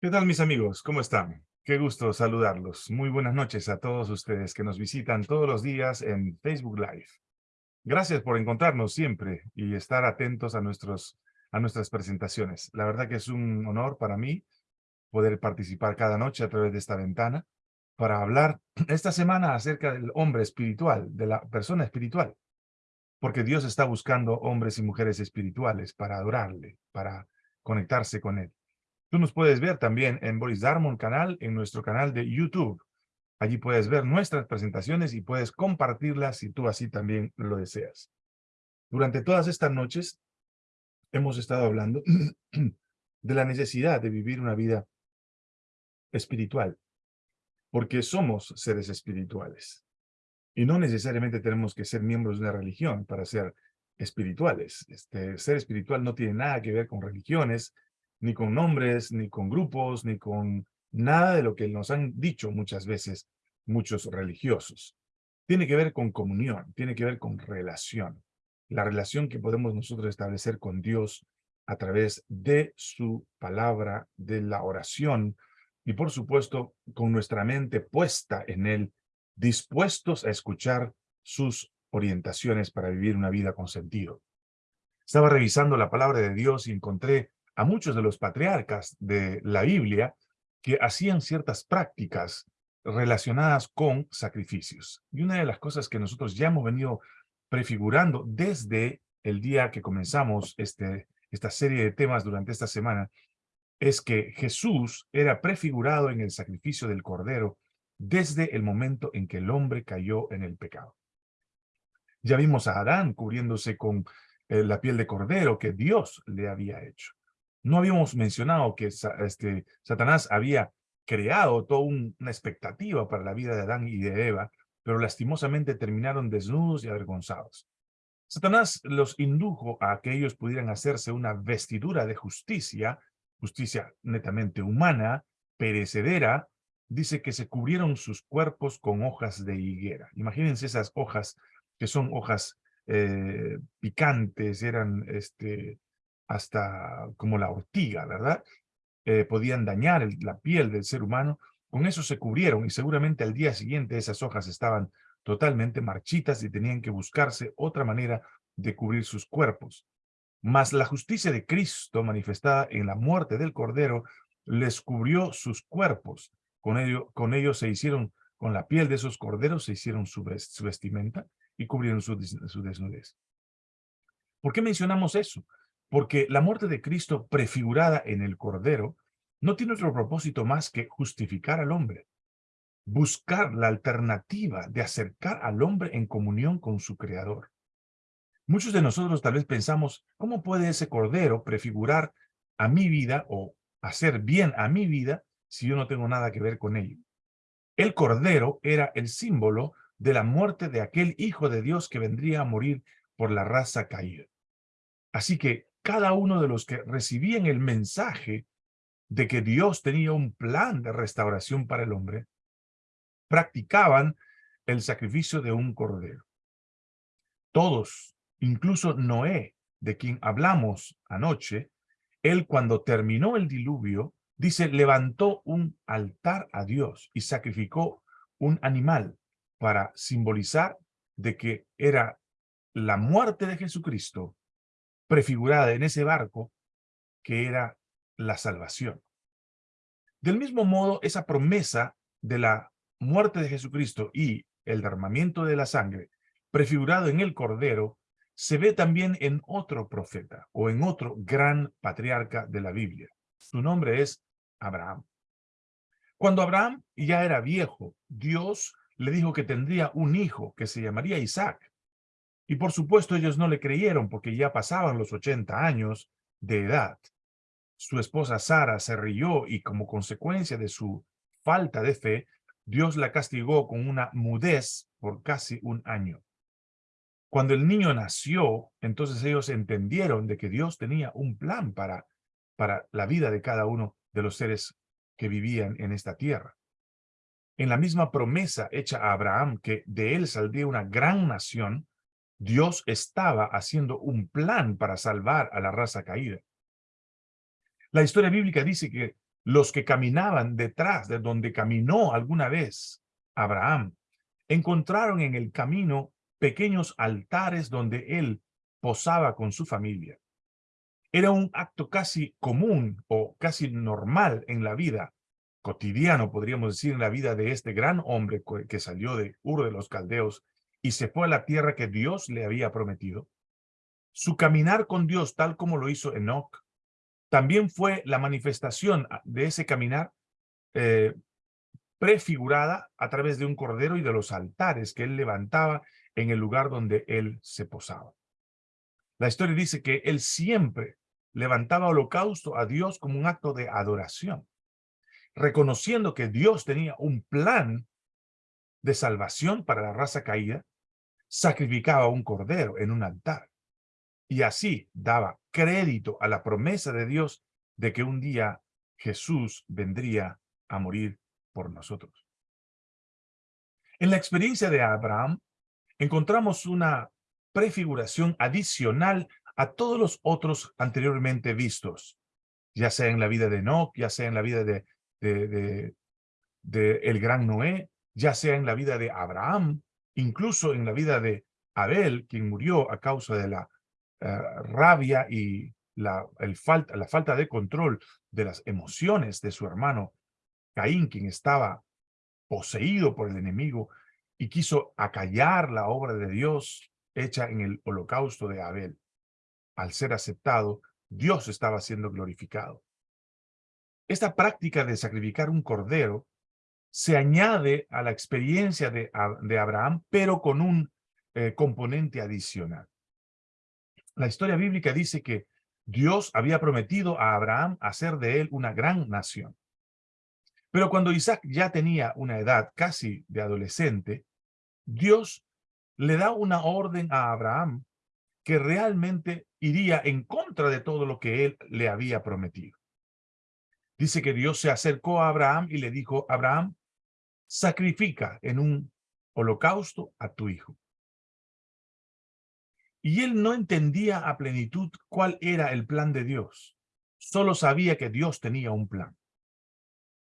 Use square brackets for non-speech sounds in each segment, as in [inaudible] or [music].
¿Qué tal mis amigos? ¿Cómo están? Qué gusto saludarlos. Muy buenas noches a todos ustedes que nos visitan todos los días en Facebook Live. Gracias por encontrarnos siempre y estar atentos a, nuestros, a nuestras presentaciones. La verdad que es un honor para mí poder participar cada noche a través de esta ventana para hablar [clears throat] esta semana acerca del hombre espiritual, de la persona espiritual. Porque Dios está buscando hombres y mujeres espirituales para adorarle, para conectarse con Él. Tú nos puedes ver también en Boris Darmon canal, en nuestro canal de YouTube. Allí puedes ver nuestras presentaciones y puedes compartirlas si tú así también lo deseas. Durante todas estas noches hemos estado hablando [clears throat] de la necesidad de vivir una vida espiritual, porque somos seres espirituales. Y no necesariamente tenemos que ser miembros de una religión para ser espirituales. Este, ser espiritual no tiene nada que ver con religiones, ni con nombres, ni con grupos, ni con nada de lo que nos han dicho muchas veces muchos religiosos. Tiene que ver con comunión, tiene que ver con relación. La relación que podemos nosotros establecer con Dios a través de su palabra, de la oración, y por supuesto con nuestra mente puesta en Él, dispuestos a escuchar sus orientaciones para vivir una vida con sentido. Estaba revisando la palabra de Dios y encontré a muchos de los patriarcas de la Biblia que hacían ciertas prácticas relacionadas con sacrificios. Y una de las cosas que nosotros ya hemos venido prefigurando desde el día que comenzamos este, esta serie de temas durante esta semana, es que Jesús era prefigurado en el sacrificio del Cordero desde el momento en que el hombre cayó en el pecado. Ya vimos a Adán cubriéndose con eh, la piel de cordero que Dios le había hecho. No habíamos mencionado que este, Satanás había creado toda una expectativa para la vida de Adán y de Eva, pero lastimosamente terminaron desnudos y avergonzados. Satanás los indujo a que ellos pudieran hacerse una vestidura de justicia, justicia netamente humana, perecedera, dice que se cubrieron sus cuerpos con hojas de higuera. Imagínense esas hojas que son hojas eh, picantes, eran este, hasta como la ortiga, ¿verdad? Eh, podían dañar la piel del ser humano. Con eso se cubrieron y seguramente al día siguiente esas hojas estaban totalmente marchitas y tenían que buscarse otra manera de cubrir sus cuerpos. Mas la justicia de Cristo manifestada en la muerte del Cordero les cubrió sus cuerpos. Con ello, con se hicieron, con la piel de esos corderos se hicieron su, vestimenta y cubrieron su desnudez. ¿Por qué mencionamos eso? Porque la muerte de Cristo prefigurada en el Cordero no tiene otro propósito más que justificar al hombre, buscar la alternativa de acercar al hombre en comunión con su Creador. Muchos de nosotros tal vez pensamos, ¿cómo puede ese Cordero prefigurar a mi vida o hacer bien a mi vida si yo no tengo nada que ver con ello? El Cordero era el símbolo de la muerte de aquel Hijo de Dios que vendría a morir por la raza caída. Así que cada uno de los que recibían el mensaje de que Dios tenía un plan de restauración para el hombre, practicaban el sacrificio de un cordero. Todos, incluso Noé, de quien hablamos anoche, él cuando terminó el diluvio, dice, levantó un altar a Dios y sacrificó un animal para simbolizar de que era la muerte de Jesucristo prefigurada en ese barco que era la salvación. Del mismo modo, esa promesa de la muerte de Jesucristo y el derramamiento de la sangre, prefigurado en el Cordero, se ve también en otro profeta o en otro gran patriarca de la Biblia. Su nombre es Abraham. Cuando Abraham ya era viejo, Dios le dijo que tendría un hijo que se llamaría Isaac. Y por supuesto ellos no le creyeron porque ya pasaban los 80 años de edad. Su esposa Sara se rió y como consecuencia de su falta de fe, Dios la castigó con una mudez por casi un año. Cuando el niño nació, entonces ellos entendieron de que Dios tenía un plan para, para la vida de cada uno de los seres que vivían en esta tierra. En la misma promesa hecha a Abraham que de él saldría una gran nación, Dios estaba haciendo un plan para salvar a la raza caída. La historia bíblica dice que los que caminaban detrás de donde caminó alguna vez Abraham, encontraron en el camino pequeños altares donde él posaba con su familia. Era un acto casi común o casi normal en la vida, cotidiano, podríamos decir, en la vida de este gran hombre que salió de Ur de los Caldeos y se fue a la tierra que Dios le había prometido. Su caminar con Dios, tal como lo hizo Enoch, también fue la manifestación de ese caminar eh, prefigurada a través de un cordero y de los altares que él levantaba en el lugar donde él se posaba. La historia dice que él siempre levantaba holocausto a Dios como un acto de adoración, reconociendo que Dios tenía un plan de salvación para la raza caída, sacrificaba un cordero en un altar y así daba crédito a la promesa de Dios de que un día Jesús vendría a morir por nosotros. En la experiencia de Abraham, encontramos una prefiguración adicional a todos los otros anteriormente vistos, ya sea en la vida de Enoch, ya sea en la vida de, de, el gran Noé, ya sea en la vida de Abraham, incluso en la vida de Abel, quien murió a causa de la eh, rabia y la, falta, la falta de control de las emociones de su hermano Caín, quien estaba poseído por el enemigo y quiso acallar la obra de Dios hecha en el holocausto de Abel. Al ser aceptado, Dios estaba siendo glorificado. Esta práctica de sacrificar un cordero se añade a la experiencia de, de Abraham, pero con un eh, componente adicional. La historia bíblica dice que Dios había prometido a Abraham hacer de él una gran nación. Pero cuando Isaac ya tenía una edad casi de adolescente, Dios le da una orden a Abraham que realmente iría en contra de todo lo que él le había prometido. Dice que Dios se acercó a Abraham y le dijo, Abraham, sacrifica en un holocausto a tu hijo. Y él no entendía a plenitud cuál era el plan de Dios. Solo sabía que Dios tenía un plan.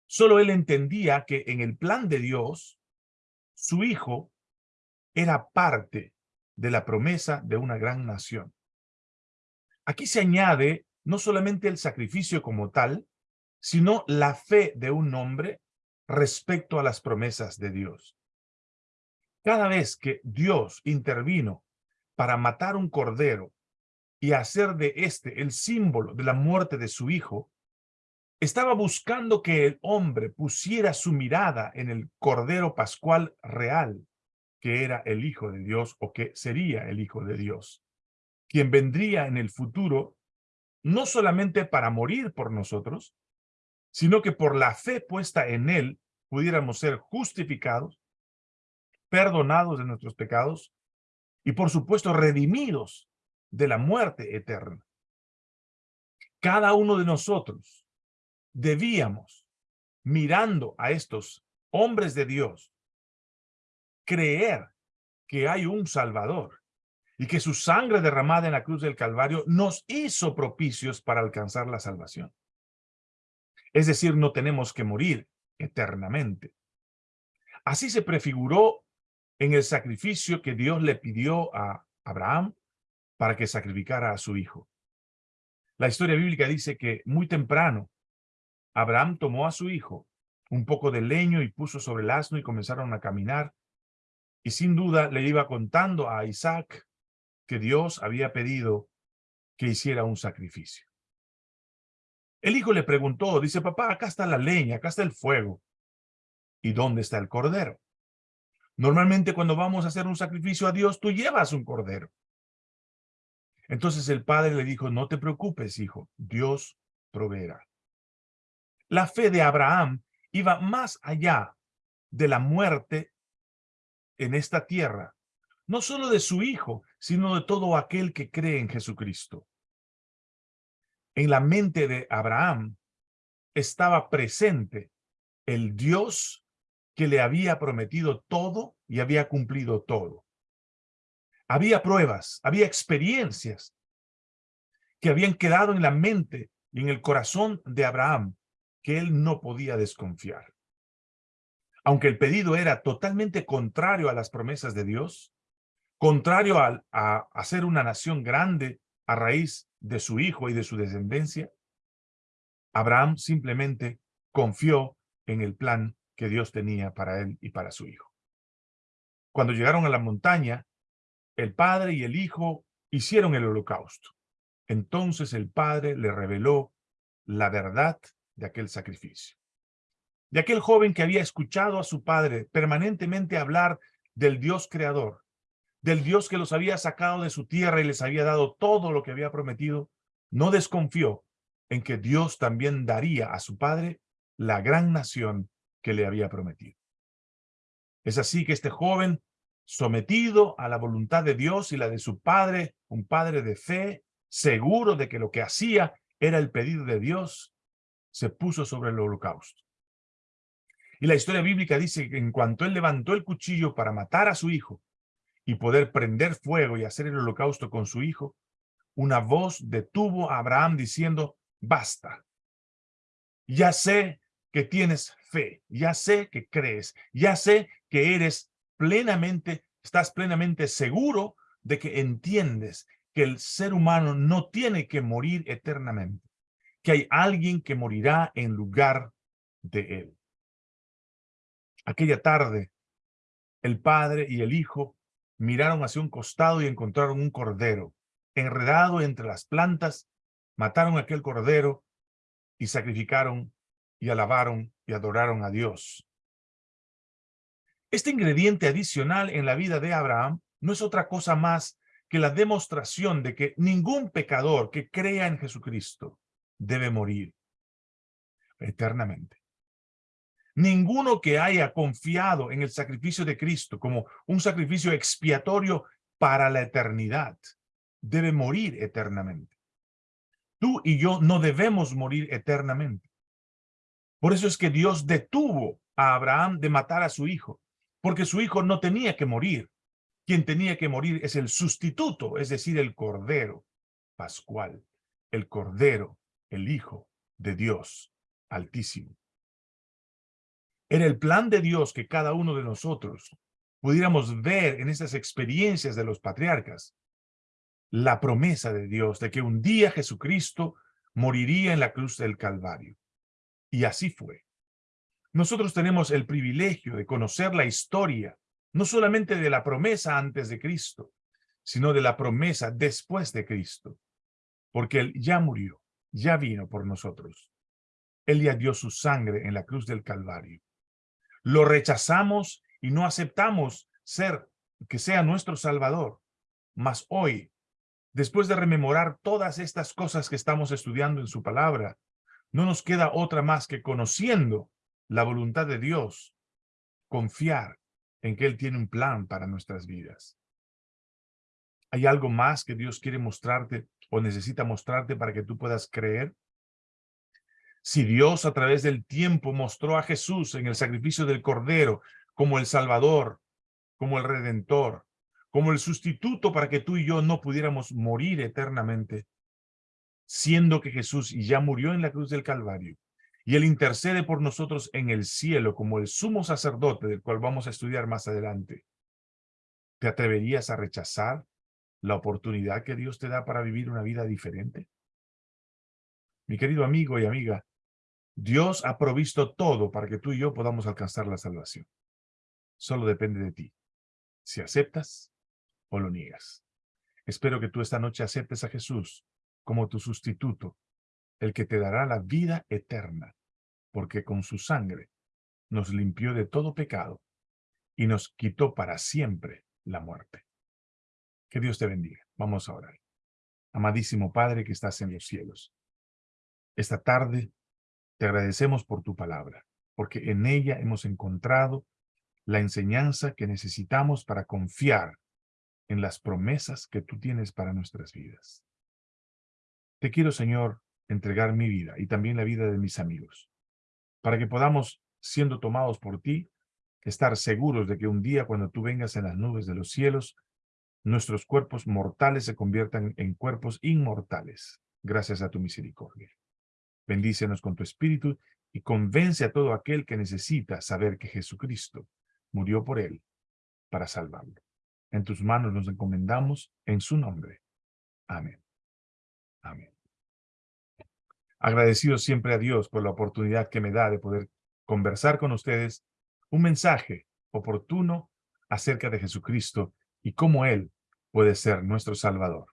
Solo él entendía que en el plan de Dios, su hijo era parte de la promesa de una gran nación. Aquí se añade no solamente el sacrificio como tal, sino la fe de un hombre respecto a las promesas de Dios. Cada vez que Dios intervino para matar un cordero y hacer de este el símbolo de la muerte de su hijo, estaba buscando que el hombre pusiera su mirada en el Cordero Pascual real, que era el Hijo de Dios o que sería el Hijo de Dios, quien vendría en el futuro no solamente para morir por nosotros, sino que por la fe puesta en él pudiéramos ser justificados, perdonados de nuestros pecados y por supuesto redimidos de la muerte eterna. Cada uno de nosotros debíamos, mirando a estos hombres de Dios, creer que hay un Salvador y que su sangre derramada en la cruz del Calvario nos hizo propicios para alcanzar la salvación. Es decir, no tenemos que morir eternamente. Así se prefiguró en el sacrificio que Dios le pidió a Abraham para que sacrificara a su hijo. La historia bíblica dice que muy temprano Abraham tomó a su hijo, un poco de leño y puso sobre el asno y comenzaron a caminar. Y sin duda le iba contando a Isaac que Dios había pedido que hiciera un sacrificio. El hijo le preguntó, dice, papá, acá está la leña, acá está el fuego. ¿Y dónde está el cordero? Normalmente cuando vamos a hacer un sacrificio a Dios, tú llevas un cordero. Entonces el padre le dijo, no te preocupes, hijo, Dios proveerá. La fe de Abraham iba más allá de la muerte en esta tierra, no solo de su hijo, sino de todo aquel que cree en Jesucristo. En la mente de Abraham estaba presente el Dios que le había prometido todo y había cumplido todo. Había pruebas, había experiencias que habían quedado en la mente y en el corazón de Abraham que él no podía desconfiar. Aunque el pedido era totalmente contrario a las promesas de Dios, contrario a, a hacer una nación grande a raíz de su hijo y de su descendencia, Abraham simplemente confió en el plan que Dios tenía para él y para su hijo. Cuando llegaron a la montaña, el padre y el hijo hicieron el holocausto. Entonces el padre le reveló la verdad de aquel sacrificio. De aquel joven que había escuchado a su padre permanentemente hablar del Dios creador, del Dios que los había sacado de su tierra y les había dado todo lo que había prometido, no desconfió en que Dios también daría a su padre la gran nación que le había prometido. Es así que este joven, sometido a la voluntad de Dios y la de su padre, un padre de fe, seguro de que lo que hacía era el pedido de Dios, se puso sobre el holocausto. Y la historia bíblica dice que en cuanto él levantó el cuchillo para matar a su hijo y poder prender fuego y hacer el holocausto con su hijo, una voz detuvo a Abraham diciendo, basta. Ya sé que tienes fe, ya sé que crees, ya sé que eres plenamente, estás plenamente seguro de que entiendes que el ser humano no tiene que morir eternamente, que hay alguien que morirá en lugar de él. Aquella tarde, el padre y el hijo miraron hacia un costado y encontraron un cordero enredado entre las plantas mataron aquel cordero y sacrificaron y alabaron y adoraron a Dios. Este ingrediente adicional en la vida de Abraham no es otra cosa más que la demostración de que ningún pecador que crea en Jesucristo debe morir eternamente. Ninguno que haya confiado en el sacrificio de Cristo como un sacrificio expiatorio para la eternidad debe morir eternamente. Tú y yo no debemos morir eternamente. Por eso es que Dios detuvo a Abraham de matar a su hijo, porque su hijo no tenía que morir. Quien tenía que morir es el sustituto, es decir, el Cordero Pascual, el Cordero, el Hijo de Dios Altísimo. Era el plan de Dios que cada uno de nosotros pudiéramos ver en estas experiencias de los patriarcas, la promesa de Dios de que un día Jesucristo moriría en la cruz del Calvario. Y así fue. Nosotros tenemos el privilegio de conocer la historia, no solamente de la promesa antes de Cristo, sino de la promesa después de Cristo, porque Él ya murió, ya vino por nosotros. Él ya dio su sangre en la cruz del Calvario. Lo rechazamos y no aceptamos ser, que sea nuestro Salvador. Mas hoy Después de rememorar todas estas cosas que estamos estudiando en su palabra, no nos queda otra más que conociendo la voluntad de Dios, confiar en que Él tiene un plan para nuestras vidas. ¿Hay algo más que Dios quiere mostrarte o necesita mostrarte para que tú puedas creer? Si Dios a través del tiempo mostró a Jesús en el sacrificio del Cordero como el Salvador, como el Redentor, como el sustituto para que tú y yo no pudiéramos morir eternamente, siendo que Jesús ya murió en la cruz del Calvario, y Él intercede por nosotros en el cielo como el sumo sacerdote del cual vamos a estudiar más adelante. ¿Te atreverías a rechazar la oportunidad que Dios te da para vivir una vida diferente? Mi querido amigo y amiga, Dios ha provisto todo para que tú y yo podamos alcanzar la salvación. Solo depende de ti. Si aceptas, o lo niegas. Espero que tú esta noche aceptes a Jesús como tu sustituto, el que te dará la vida eterna, porque con su sangre nos limpió de todo pecado y nos quitó para siempre la muerte. Que Dios te bendiga. Vamos a orar. Amadísimo Padre que estás en los cielos, esta tarde te agradecemos por tu palabra, porque en ella hemos encontrado la enseñanza que necesitamos para confiar en las promesas que tú tienes para nuestras vidas. Te quiero, Señor, entregar mi vida y también la vida de mis amigos, para que podamos, siendo tomados por ti, estar seguros de que un día cuando tú vengas en las nubes de los cielos, nuestros cuerpos mortales se conviertan en cuerpos inmortales, gracias a tu misericordia. Bendícenos con tu espíritu y convence a todo aquel que necesita saber que Jesucristo murió por él para salvarlo. En tus manos nos encomendamos en su nombre. Amén. Amén. Agradecido siempre a Dios por la oportunidad que me da de poder conversar con ustedes un mensaje oportuno acerca de Jesucristo y cómo Él puede ser nuestro Salvador.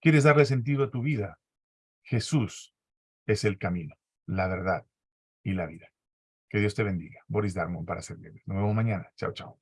¿Quieres darle sentido a tu vida? Jesús es el camino, la verdad y la vida. Que Dios te bendiga. Boris Darmon para servirles. Nos vemos mañana. Chao, chao.